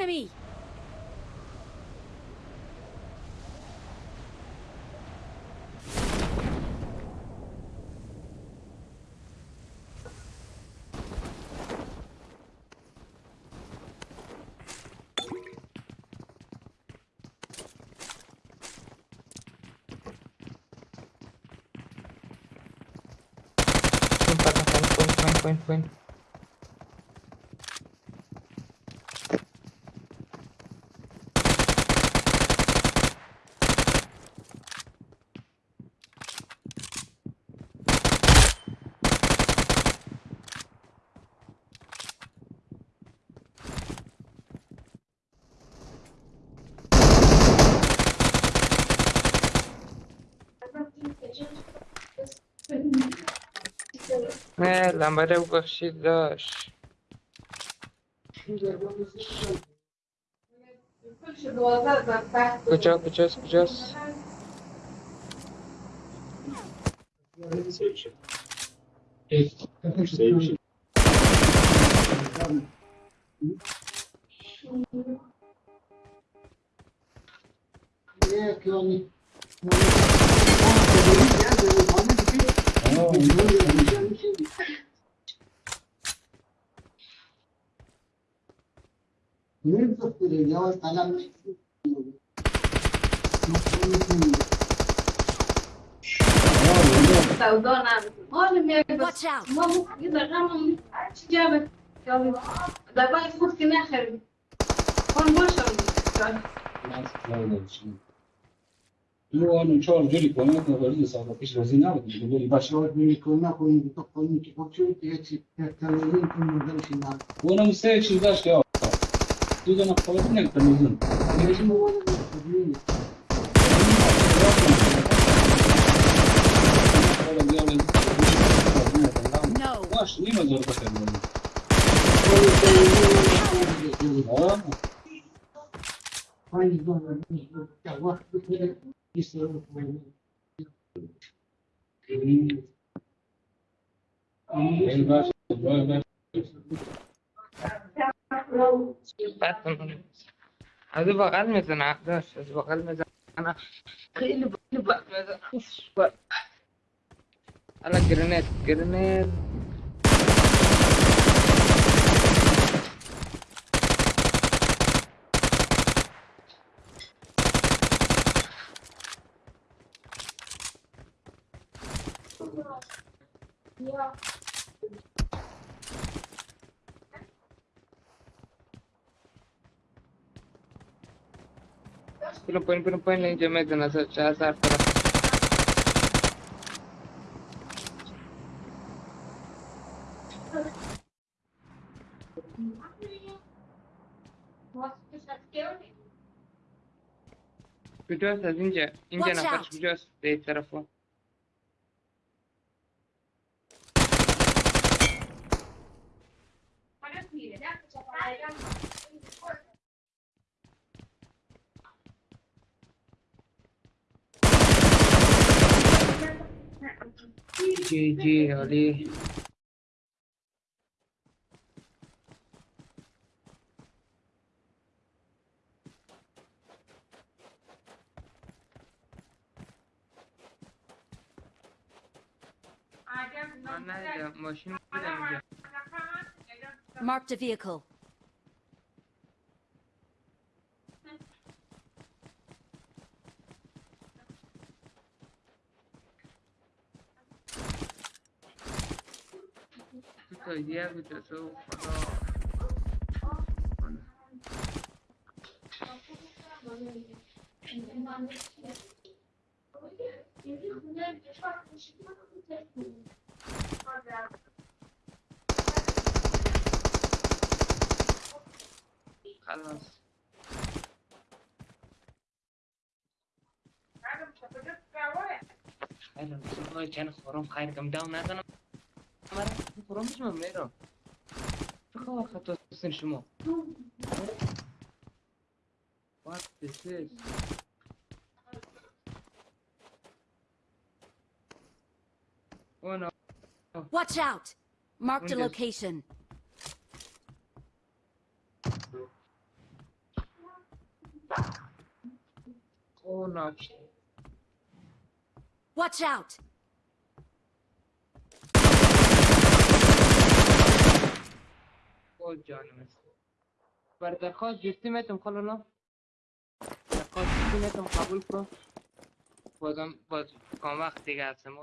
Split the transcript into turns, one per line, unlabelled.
enemy!
Point, point, point, point, point. نه لمبره بخشید داشت
کجا
کجاست کجاست
سودا
Nerede duruyor? Yavaş adam
Perdona, olha minha Vamos derramam açacağım. Da ben fut ki nehir. Kon boşum.
تو آن چهار جوری کنه که وارد سابقش رازی نبود میگه باشه
وارد می‌کنه کنی تو کنی که خودشو یه چی تکراری کنه دلش نه
اونم Тут она холодильник там один.
А
мимо зарплаты было. Ладно.
هذا بقى المزن عقداش هذا بقى المزن أنا خيلي بقى المزن بقى أنا جرينات جرينات Yeah. Pero pueden, pero pueden, yo me den a hacer pero... Escuchas, es ninja, ninja, no, pero escuchas, de tarafo. Para ji Ali. Mana ada mesin tidak ada.
Marked a vehicle.
Itu dia gitu so kalau خلاص خیلی بسیار چند خورم خیر کم داو نزنم مرا خورم بشم میرم بخواه خطا سن شما What is this? Oh no.
Watch out! Marked a Windows. location.
Oh no.
Watch out!
خود جانم است بر درخواست جستی میتم خلالا درخواست جستی میتم قبول کن. بازم باز کام وقت دیگه هستم